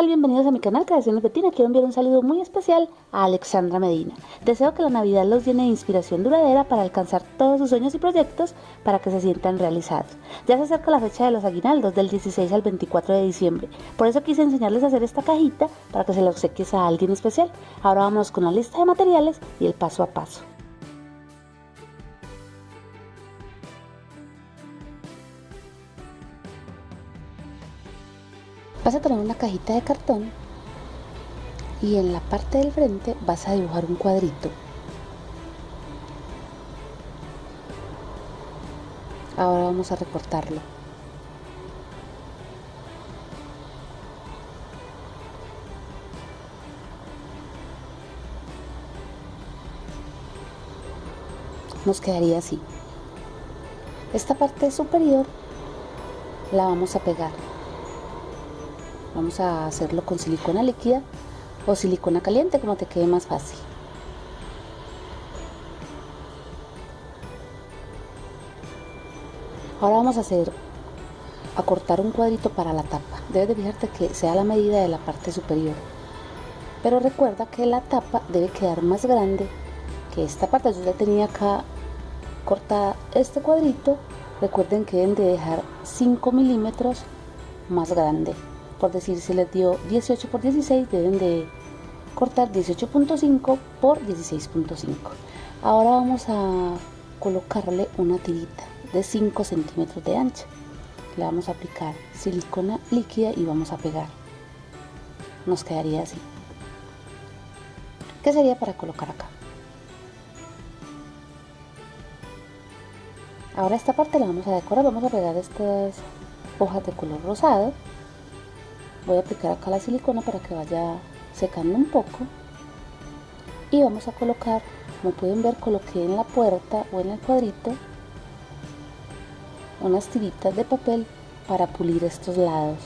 tal? Bienvenidos a mi canal Creaciones Betina. Quiero enviar un saludo muy especial a Alexandra Medina. Deseo que la Navidad los llene de inspiración duradera para alcanzar todos sus sueños y proyectos para que se sientan realizados. Ya se acerca la fecha de los aguinaldos del 16 al 24 de diciembre. Por eso quise enseñarles a hacer esta cajita para que se la obsequies a alguien especial. Ahora vamos con la lista de materiales y el paso a paso. Vas a tomar una cajita de cartón y en la parte del frente vas a dibujar un cuadrito. Ahora vamos a recortarlo. Nos quedaría así. Esta parte superior la vamos a pegar vamos a hacerlo con silicona líquida o silicona caliente como te quede más fácil. Ahora vamos a hacer a cortar un cuadrito para la tapa. Debes de fijarte que sea la medida de la parte superior. Pero recuerda que la tapa debe quedar más grande que esta parte. Yo ya tenía acá cortada este cuadrito. Recuerden que deben de dejar 5 milímetros más grande por decir se les dio 18 por 16 deben de cortar 18.5 por 16.5 ahora vamos a colocarle una tirita de 5 centímetros de ancha le vamos a aplicar silicona líquida y vamos a pegar. Nos quedaría así. ¿qué sería para colocar acá? ahora esta parte la vamos a decorar. Vamos a pegar estas hojas de color rosado voy a aplicar acá la silicona para que vaya secando un poco. Y vamos a colocar como pueden ver coloqué en la puerta o en el cuadrito unas tiritas de papel para pulir estos lados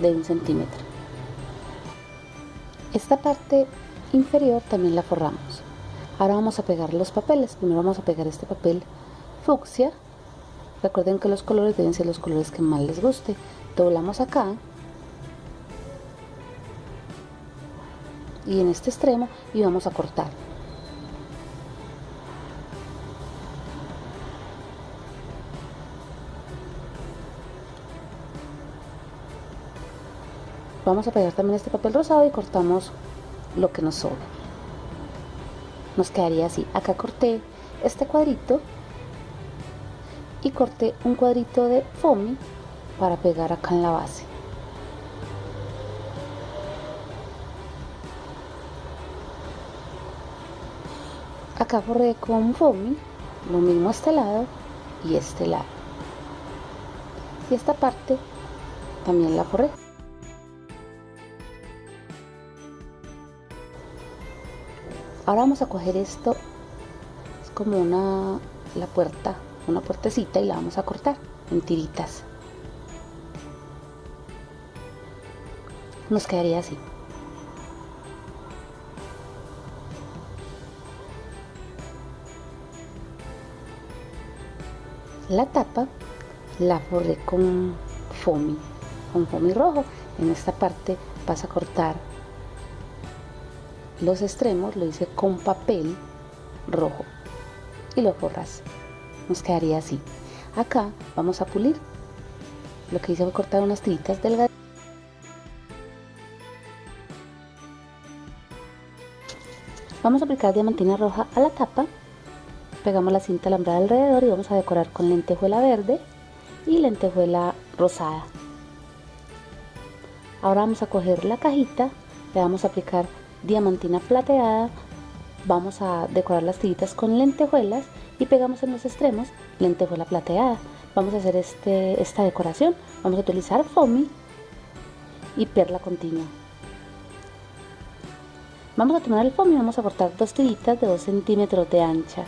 de un centímetro. Esta parte inferior también la forramos. Ahora vamos a pegar los papeles. Primero vamos a pegar este papel fucsia. Recuerden que los colores deben ser los colores que más les guste doblamos acá. Y en este extremo y vamos a cortar. Vamos a pegar también este papel rosado y cortamos lo que nos sobra nos quedaría así. Acá corté este cuadrito y corté un cuadrito de foamy para pegar acá en la base. Acá forré con foamy lo mismo este lado y este lado. Y esta parte también la forré. Ahora vamos a coger esto es como una la puerta una puertecita y la vamos a cortar en tiritas nos quedaría así. La tapa la forré con foamy con foamy rojo. En esta parte vas a cortar los extremos lo hice con papel rojo y lo forras. Nos quedaría así. Acá vamos a pulir. Lo que hice fue cortar unas tiritas delgadas vamos a aplicar diamantina roja a la tapa. Pegamos la cinta alambrada alrededor y vamos a decorar con lentejuela verde y lentejuela rosada. Ahora vamos a coger la cajita le vamos a aplicar diamantina plateada vamos a decorar las tiritas con lentejuelas y pegamos en los extremos lentejuela plateada. Vamos a hacer este, esta decoración. Vamos a utilizar foamy y perla continua vamos a tomar el foamy y vamos a cortar dos tiritas de 2 centímetros de ancha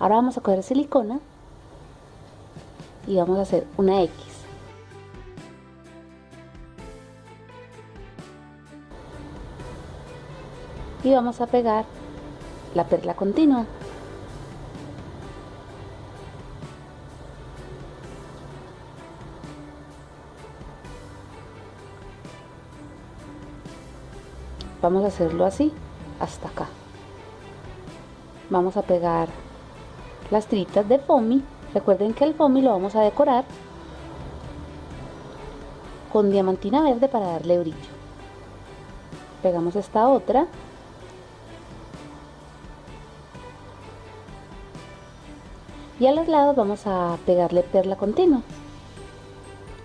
Ahora vamos a coger silicona y vamos a hacer una X. Y vamos a pegar la perla continua. Vamos a hacerlo así hasta acá. Vamos a pegar las tiritas de foamy. Recuerden que el foamy lo vamos a decorar con diamantina verde para darle brillo. Pegamos esta otra. Y a los lados vamos a pegarle perla continua.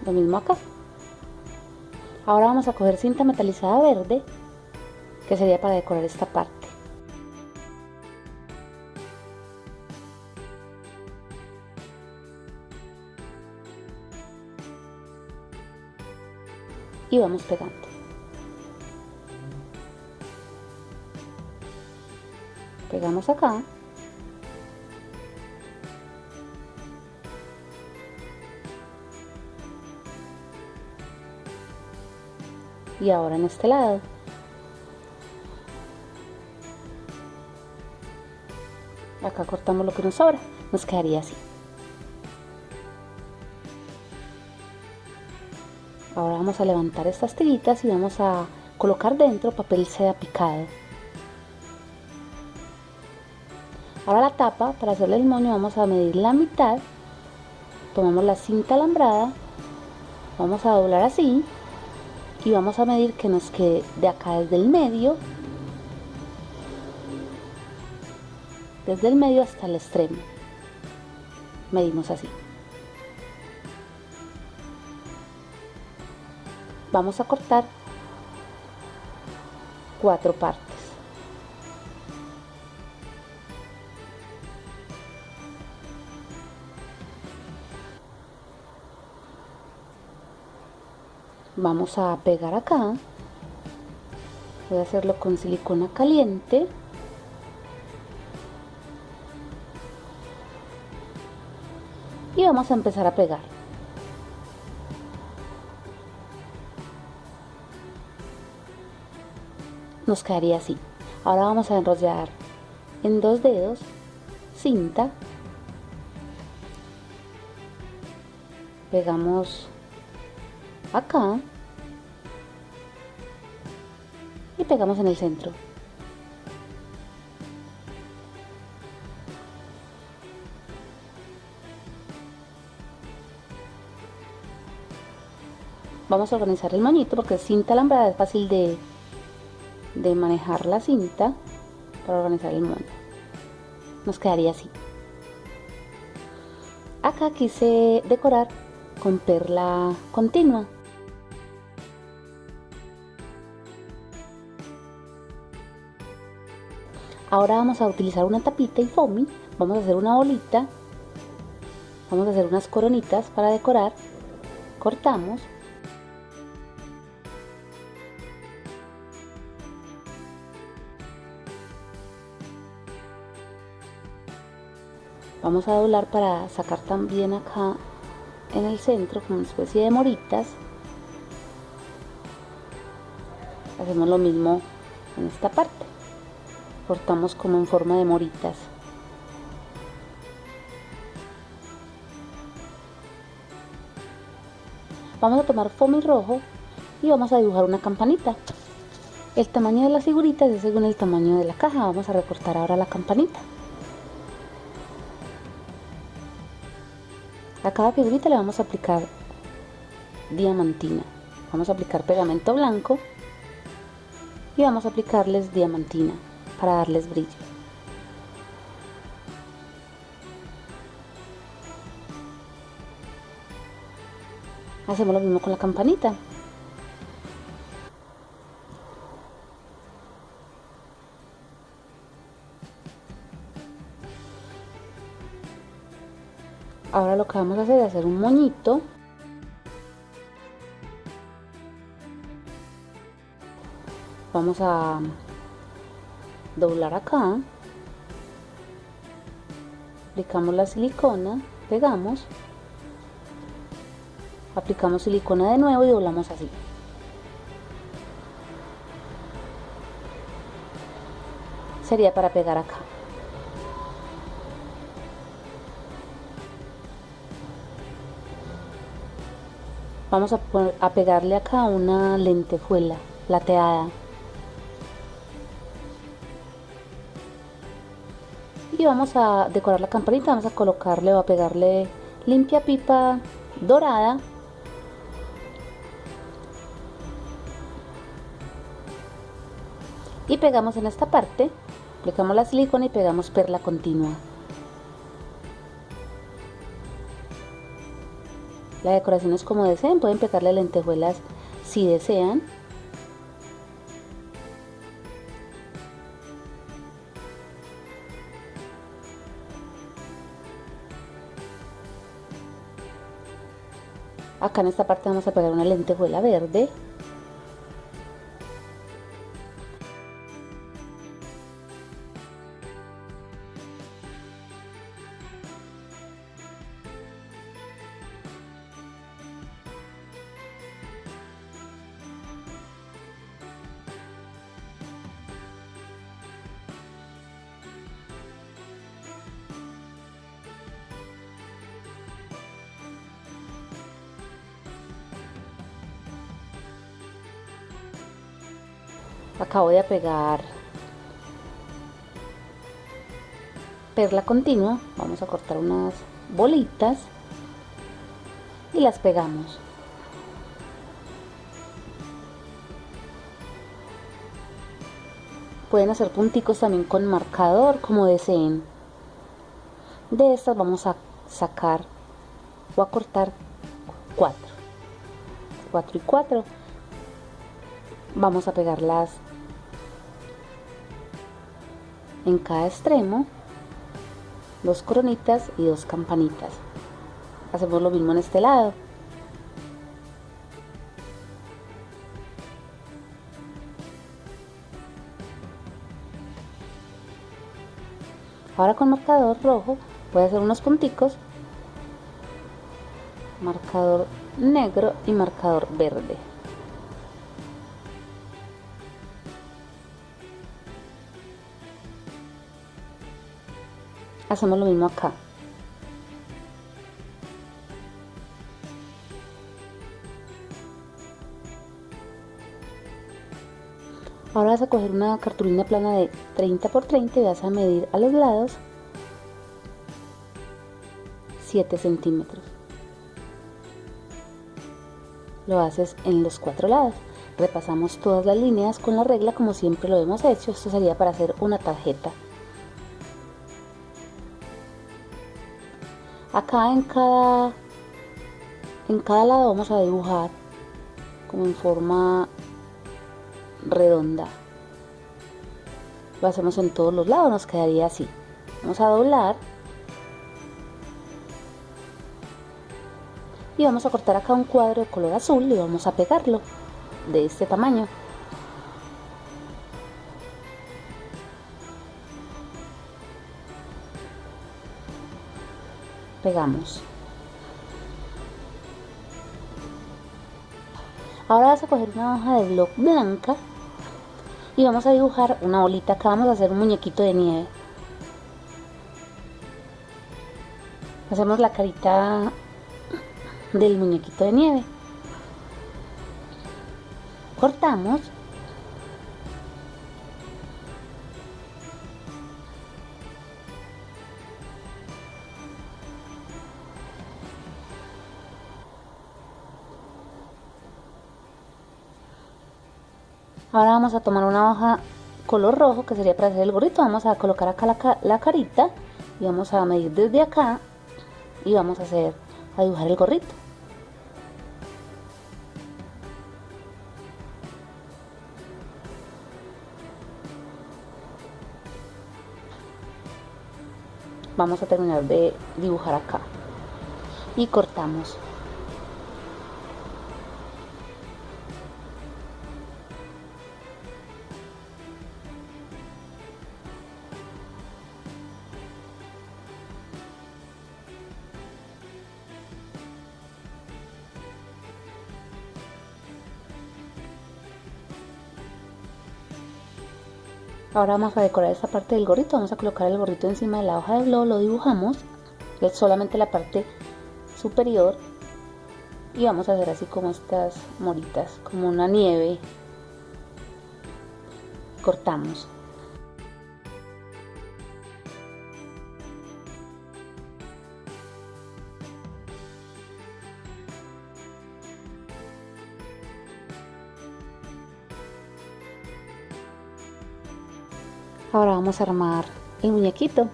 Lo mismo acá. Ahora vamos a coger cinta metalizada verde que sería para decorar esta parte. Y vamos pegando. Pegamos acá. Y ahora en este lado acá cortamos lo que nos sobra. Nos quedaría así. Ahora vamos a levantar estas tiritas y vamos a colocar dentro papel seda picado. Ahora la tapa para hacerle el moño vamos a medir la mitad. Tomamos la cinta alambrada. Vamos a doblar así. Y vamos a medir que nos quede de acá desde el medio desde el medio hasta el extremo. Medimos así. Vamos a cortar cuatro partes. Vamos a pegar acá. Voy a hacerlo con silicona caliente vamos a empezar a pegar. Nos quedaría así. Ahora vamos a enrollar en dos dedos cinta. Pegamos acá. Y pegamos en el centro vamos a organizar el moñito porque cinta alambrada es fácil de, de manejar la cinta para organizar el moño. Nos quedaría así. Acá quise decorar con perla continua. Ahora vamos a utilizar una tapita y foamy, vamos a hacer una bolita, vamos a hacer unas coronitas para decorar, cortamos, vamos a doblar para sacar también acá en el centro como una especie de moritas. Hacemos lo mismo en esta parte. Cortamos como en forma de moritas. Vamos a tomar foamy rojo y vamos a dibujar una campanita. El tamaño de las figuritas es según el tamaño de la caja. Vamos a recortar ahora la campanita cada figurita le vamos a aplicar diamantina vamos a aplicar pegamento blanco y vamos a aplicarles diamantina para darles brillo. Hacemos lo mismo con la campanita. Ahora lo que vamos a hacer es hacer un moñito. Vamos a doblar acá. Aplicamos la silicona pegamos. Aplicamos silicona de nuevo y doblamos así. Sería para pegar acá vamos a, a pegarle acá una lentejuela plateada. Y vamos a decorar la campanita vamos a colocarle o a pegarle limpia pipa dorada. Y pegamos en esta parte aplicamos la silicona y pegamos perla continua. La decoración es como deseen pueden pegarle lentejuelas si desean. Acá en esta parte vamos a pegar una lentejuela verde acabo de pegar perla continua. Vamos a cortar unas bolitas y las pegamos. Pueden hacer punticos también con marcador como deseen. De estas vamos a sacar o a cortar cuatro. 4 y 4 vamos a pegarlas en cada extremo dos coronitas y dos campanitas. Hacemos lo mismo en este lado. Ahora con marcador rojo voy a hacer unos punticos. Marcador negro y marcador verde hacemos lo mismo acá. Ahora vas a coger una cartulina plana de 30 por 30 y vas a medir a los lados 7 centímetros. Lo haces en los cuatro lados. Repasamos todas las líneas con la regla como siempre lo hemos hecho. Esto sería para hacer una tarjeta acá en cada en cada lado vamos a dibujar como en forma redonda. Lo hacemos en todos los lados nos quedaría así. Vamos a doblar. Y vamos a cortar acá un cuadro de color azul y vamos a pegarlo de este tamaño pegamos. Ahora vas a coger una hoja de bloc blanca y vamos a dibujar una bolita. Acá vamos a hacer un muñequito de nieve. Hacemos la carita del muñequito de nieve. Cortamos Ahora vamos a tomar una hoja color rojo que sería para hacer el gorrito. Vamos a colocar acá la, la carita y vamos a medir desde acá y vamos a hacer, a dibujar el gorrito. Vamos a terminar de dibujar acá y cortamos. Ahora vamos a decorar esta parte del gorrito, vamos a colocar el gorrito encima de la hoja de globo, lo dibujamos, es solamente la parte superior y vamos a hacer así como estas moritas, como una nieve. Cortamos. Ahora vamos a armar el muñequito.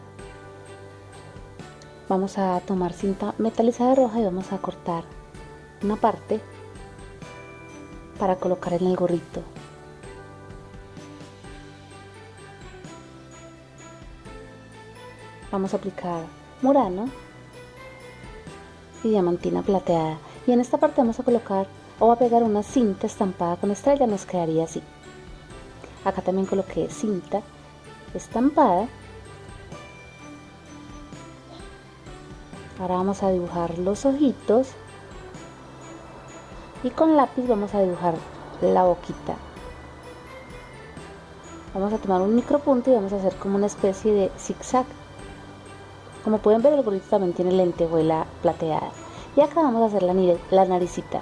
Vamos a tomar cinta metalizada roja y vamos a cortar una parte para colocar en el gorrito. Vamos a aplicar murano y diamantina plateada. Y en esta parte vamos a colocar o a pegar una cinta estampada con estrella, nos quedaría así. Acá también coloqué cinta estampada. Ahora vamos a dibujar los ojitos y con lápiz vamos a dibujar la boquita. Vamos a tomar un micropunto y vamos a hacer como una especie de zigzag. Como pueden ver el gorrito también tiene lentejuela plateada. Y acá vamos a hacer la, la naricita.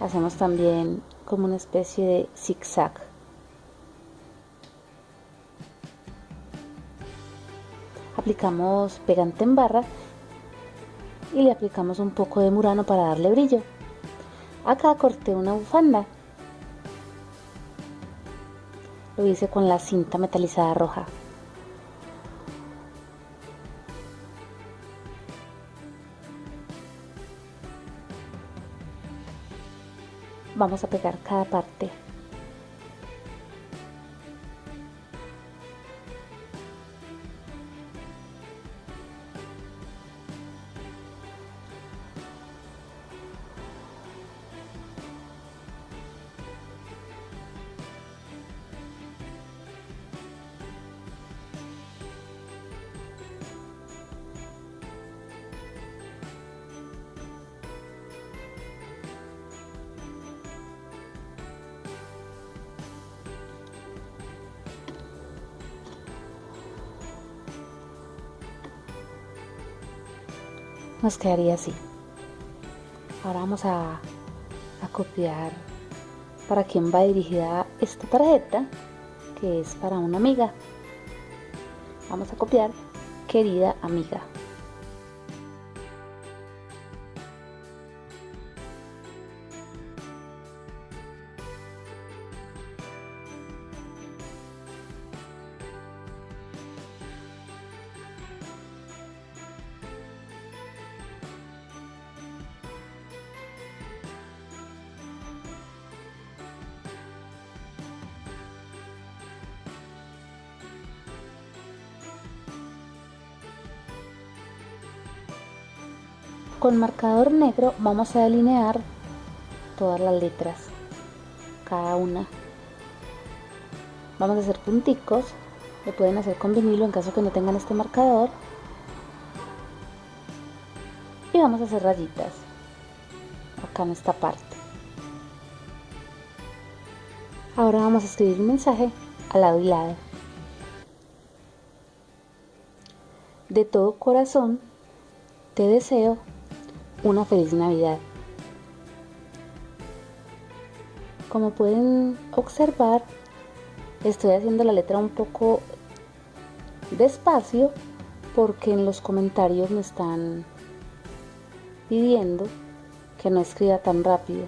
Hacemos también como una especie de zigzag. Aplicamos pegante en barra y le aplicamos un poco de murano para darle brillo. Acá corté una bufanda. Lo hice con la cinta metalizada roja. Vamos a pegar cada parte. Nos quedaría así. Ahora vamos a, copiar para quién va dirigida esta tarjeta, que es para una amiga. Vamos a copiar, querida amiga. Con marcador negro vamos a delinear todas las letras, cada una. Vamos a hacer punticos, lo pueden hacer con vinilo en caso que no tengan este marcador. Y vamos a hacer rayitas, acá en esta parte. Ahora vamos a escribir un mensaje al lado y lado. De todo corazón, te deseo una feliz Navidad. Como pueden observar, estoy haciendo la letra un poco despacio porque en los comentarios me están pidiendo que no escriba tan rápido.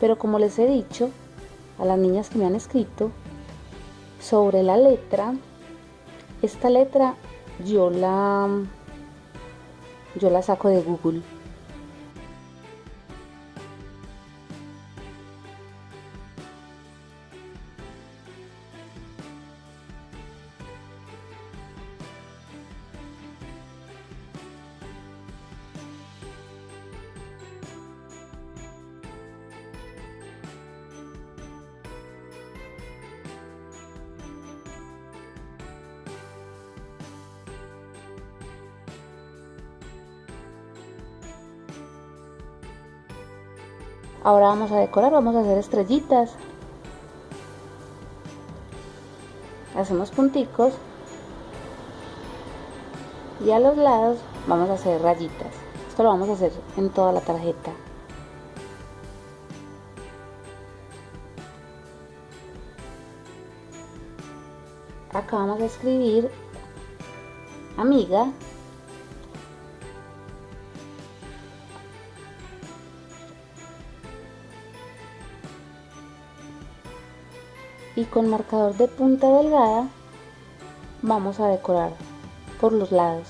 Pero como les he dicho a las niñas que me han escrito sobre la letra, esta letra yo la yo la saco de Google. Ahora vamos a decorar, vamos a hacer estrellitas. Hacemos punticos. Y a los lados vamos a hacer rayitas. Esto lo vamos a hacer en toda la tarjeta. Acá vamos a escribir amiga y con marcador de punta delgada vamos a decorar por los lados.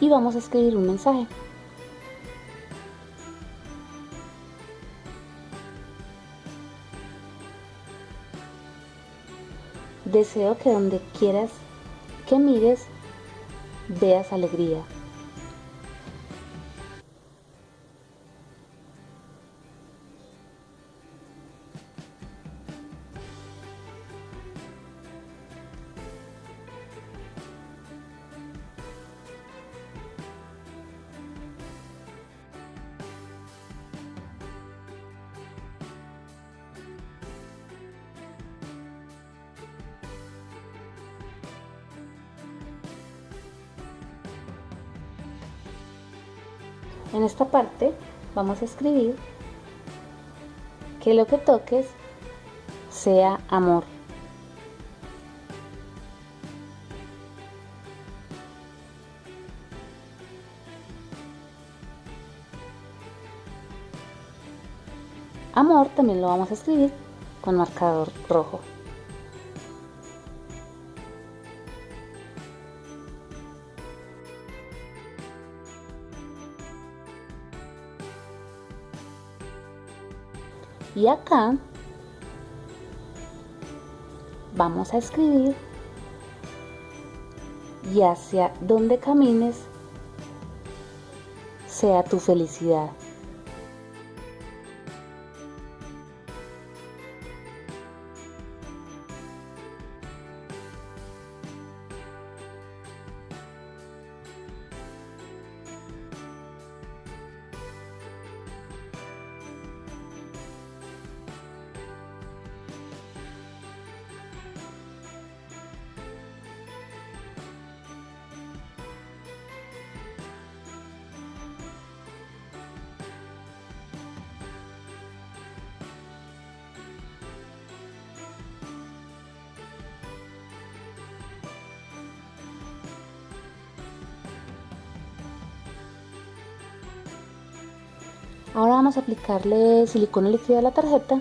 Y vamos a escribir un mensaje Deseo que donde quieras que mires, veas alegría. Vamos a escribir que lo que toques sea amor. Amor también lo vamos a escribir con marcador rojo. Y acá vamos a escribir y hacia donde camines sea tu felicidad. Ahora vamos a aplicarle silicona líquida a la tarjeta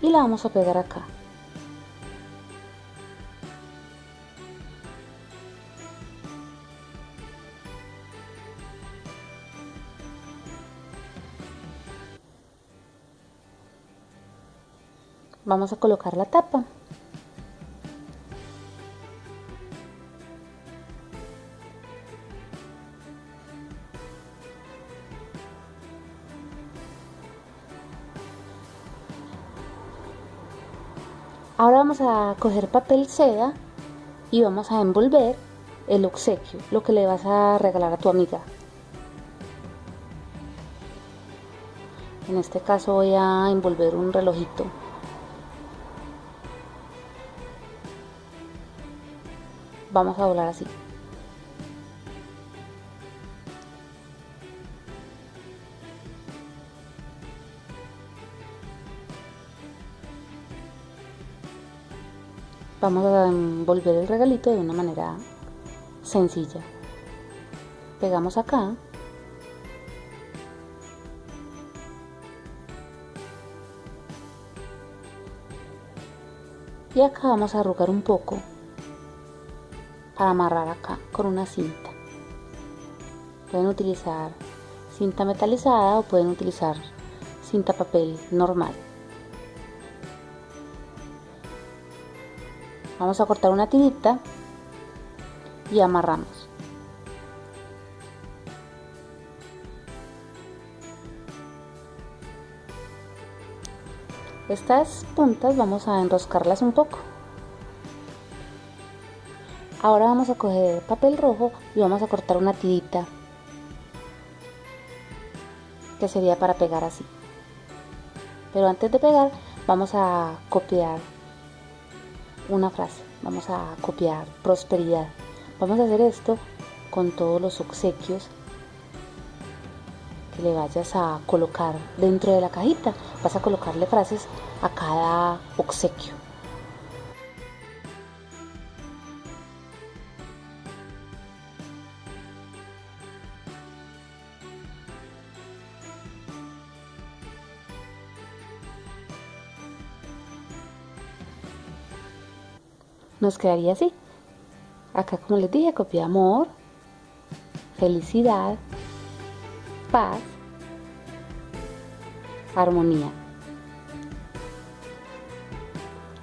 y la vamos a pegar acá. Vamos a colocar la tapa. Ahora vamos a coger papel seda y vamos a envolver el obsequio, lo que le vas a regalar a tu amiga. En este caso voy a envolver un relojito. Vamos a doblar así. Vamos a envolver el regalito de una manera sencilla. Pegamos acá. Y acá vamos a arrugar un poco para amarrar acá con una cinta. Pueden utilizar cinta metalizada o pueden utilizar cinta papel normal vamos a cortar una tirita y amarramos. Estas puntas vamos a enroscarlas un poco. Ahora vamos a coger papel rojo y vamos a cortar una tirita que sería para pegar así. Pero antes de pegar vamos a copiar una frase. Vamos a copiar prosperidad. Vamos a hacer esto con todos los obsequios que le vayas a colocar dentro de la cajita. Vas a colocarle frases a cada obsequio. Nos quedaría así. Acá, como les dije, copia amor, felicidad, paz, armonía,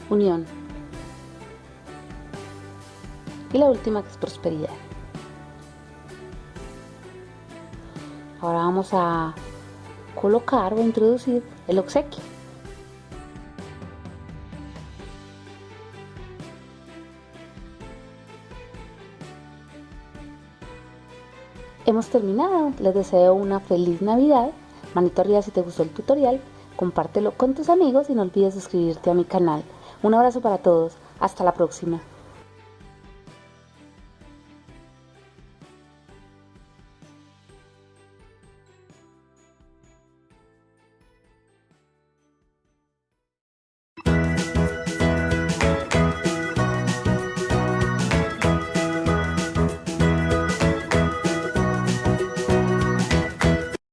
unión. Y la última que es prosperidad. Ahora vamos a colocar o introducir el obsequio. Hemos terminado, les deseo una feliz Navidad. Manito arriba si te gustó el tutorial, compártelo con tus amigos y no olvides suscribirte a mi canal. Un abrazo para todos, hasta la próxima.